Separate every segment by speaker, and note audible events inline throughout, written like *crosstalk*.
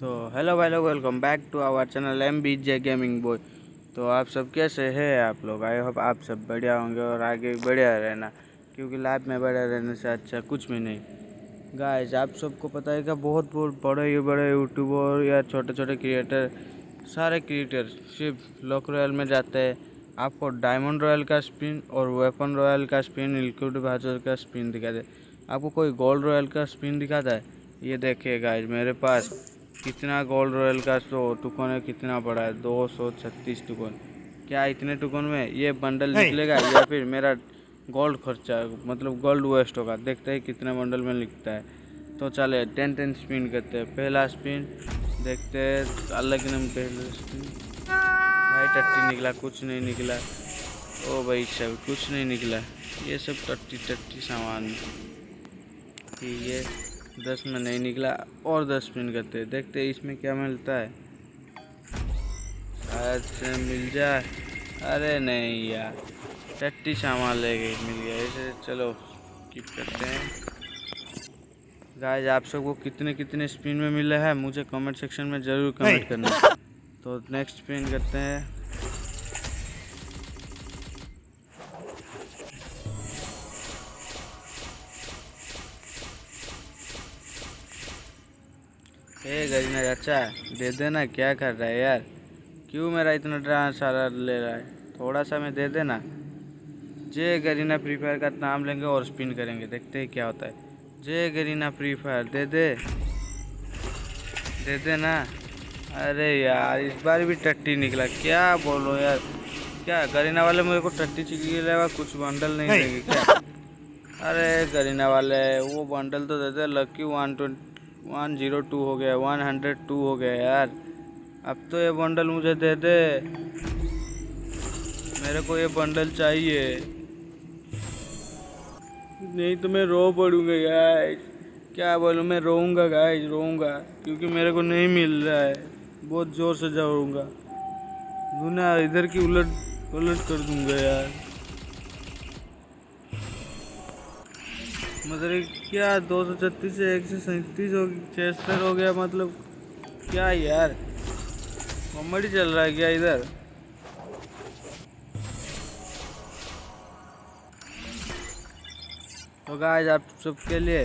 Speaker 1: तो हेलो भाई लोग welcome back to our channel M B J gaming boy तो आप सब कैसे हैं आप लोग? आई होप आप सब बढ़िया होंगे और आगे बढ़िया रहना, क्योंकि लाइफ में बढ़िया रहने से अच्छा कुछ भी नहीं। गाइस आप सबको पता है कि बहुत बहुत बड़े ये बड़े यूट्यूबर या छोटे छोटे क्रिएटर सारे क्रिएटर सिर्फ़ लॉक रॉयल में जाते हैं। आपको डायमंड रॉयल का स्पिन और वेपन रॉयल का स्पिन लिक्विड भाजर का स्पिन दिखाते आपको कोई गोल्ड रॉयल का स्पिन दिखाता है? ये देखिए गाइस मेरे पास कितना गोल्ड रॉयल का सो टुकन है कितना बड़ा है? दो सौ छत्तीस टुकन। क्या इतने टुकन में? ये बंडल निकलेगा या फिर मेरा गोल्ड खर्चा मतलब गोल्ड वेस्ट होगा? देखते हैं कितने बंडल में लिखता है। तो चले टेन टेन स्पिन करते हैं। पहला स्पिन देखते हैं अलग नम पहला स्पिन भाई टट्टी निकला कुछ नहीं निकला। ओ भाई सब कुछ नहीं निकला। ये सब टट्टी टट्टी सामान। ठीक है। दस में नहीं निकला और दस स्पिन करते। हैं देखते हैं इसमें क्या मिलता है। शायद से मिल जाए। अरे नहीं यार टट्टी सामान ले गई मिल गया। ऐसे चलो कीप करते हैं। गाइस आप सबको कितने कितने स्पिन में मिले हैं मुझे कमेंट सेक्शन में ज़रूर कमेंट करना। *laughs* तो नेक्स्ट स्पिन करते हैं। ए गरीना चाचा दे देना क्या कर रहा है यार? क्यों मेरा इतना ड्रामा सारा ले रहा है? थोड़ा सा मैं दे देना। जे गरीना फ्री फायर का नाम लेंगे और स्पिन करेंगे देखते हैं क्या होता है। जे गरीना फ्री फायर दे दे। दे दे ना अरे यार इस बार भी टट्टी निकला क्या बोलो यार? क्या गरीना वाले मेरे को टट्टी चिकी लेगा कुछ बंडल नहीं देंगे क्या? अरे गरीना वाले वो बंडल तो दे दे lucky one twenty one zero two हो गया, वन हंड्रेड टू हो गया यार। अब तो ये बंडल मुझे दे दे। मेरे को ये बंडल चाहिए। नहीं तो मैं रो पड़ूँगा गाइस क्या बोलूँ, मैं रोऊँगा गाइस रोऊँगा। क्योंकि मेरे को नहीं मिल रहा है। बहुत ज़ोर से जाऊँगा। दुनिया इधर की उलट उलट कर दूँगा यार। मतलब क्या दो सौ छत्तीस से एक सौ सैंतीस हो, छिहत्तर हो गया मतलब? क्या यार? कॉमेडी चल रहा है क्या इधर? तो गाइस आप सबके लिए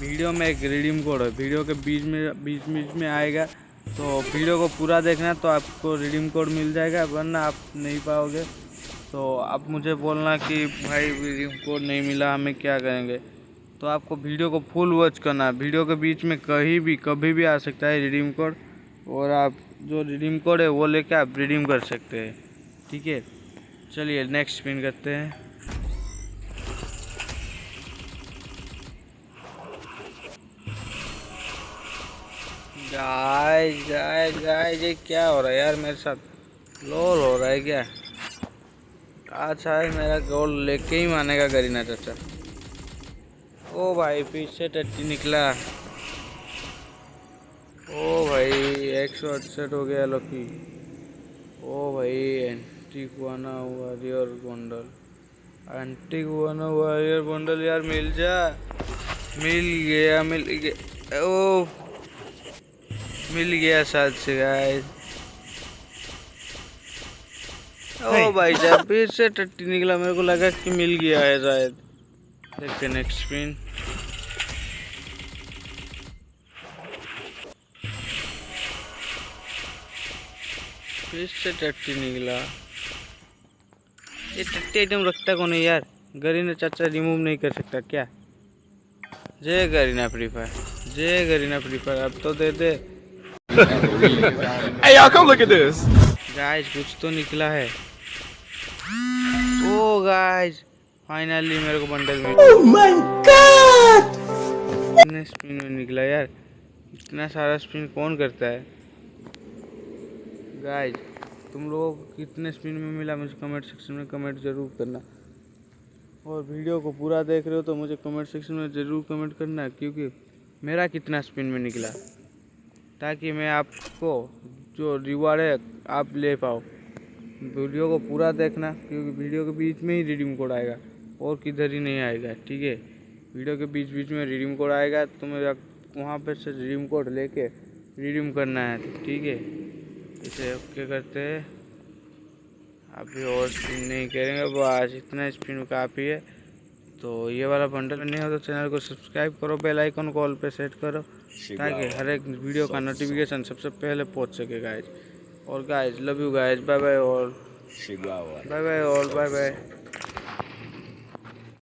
Speaker 1: वीडियो में एक रिडीम कोड है। वीडियो के बीच में, बीच बीच में आएगा। तो वीडियो को पूरा देखना तो आपको रिडीम कोड मिल जाएगा, वरना आप नहीं पाओगे। तो आप मुझे बोलना कि भाई रिडीम कोड नहीं मिला, हमें क्या करेंगे? तो आपको वीडियो को फुल वॉच करना है। वीडियो के बीच में कहीं भी, कभी भी आ सकता है रिडीम कोड। और आप जो रिडीम कोड है वो लेके आप रिडीम कर सकते हैं। ठीक है? चलिए नेक्स्ट स्पिन करते हैं। जाए जाए जाए, ये क्या हो रहा है यार मेरे साथ? लोल हो रहा है क्या? अच्छा है मेरा गोल लेके ही मानेगा गरीना चाचा। ओ भाई पीछे टट्टी निकला। ओ भाई एक सौ अड़सठ हो गया लकी। ओ भाई एंटी गुआना वॉरियर बंडल एंटी गुआना वॉरियर बंडल यार मिल जा। मिल गया मिल गया। ओ मिल गया साथ से गाइस ओ भाई साहब फिर से टट्टी निकला मेरे को लगा कि मिल गया है शायद। देखते नेक्स्ट फिर से टट्टी निकला ये टट्टी रखता कौन है यार? गरीना चाचा रिमूव नहीं कर सकता क्या? जय गरीना फ्री फायर जय गरीना फ्री फायर अब तो दे दे।
Speaker 2: Hey, y'all, come look at this.
Speaker 1: Guys कुछ तो निकला है। ओ गाइस फाइनली मेरे को बंडल मिल
Speaker 2: Oh my god!
Speaker 1: कितने स्पिन में निकला यार। इतना सारा स्पिन कौन करता है? गाइस तुम लोगों को कितने स्पिन में मिला मुझे कमेंट सेक्शन में कमेंट ज़रूर करना। और वीडियो को पूरा देख रहे हो तो मुझे कमेंट सेक्शन में ज़रूर कमेंट करना क्योंकि मेरा कितना स्पिन में निकला। ताकि मैं आपको जो रिवार्ड है आप ले पाओ। वीडियो को पूरा देखना क्योंकि वीडियो के बीच में ही रिडीम कोड आएगा। और किधर ही नहीं आएगा ठीक है? वीडियो के बीच बीच में रिडीम कोड आएगा तो मैं वहाँ पर से रिडीम कोड लेके रिडीम करना है ठीक है? इसे ओके करते हैं? अभी और स्पिन नहीं करेंगे बस इतना स्पिन काफ़ी है। तो ये वाला बंडल नहीं हो तो चैनल को सब्सक्राइब करो बेल आइकन को ऑल पे सेट करो ताकि हर एक वीडियो का नोटिफिकेशन सबसे पहले पहुँच सके गाइज़ और guys love you guys bye bye all bye bye all bye bye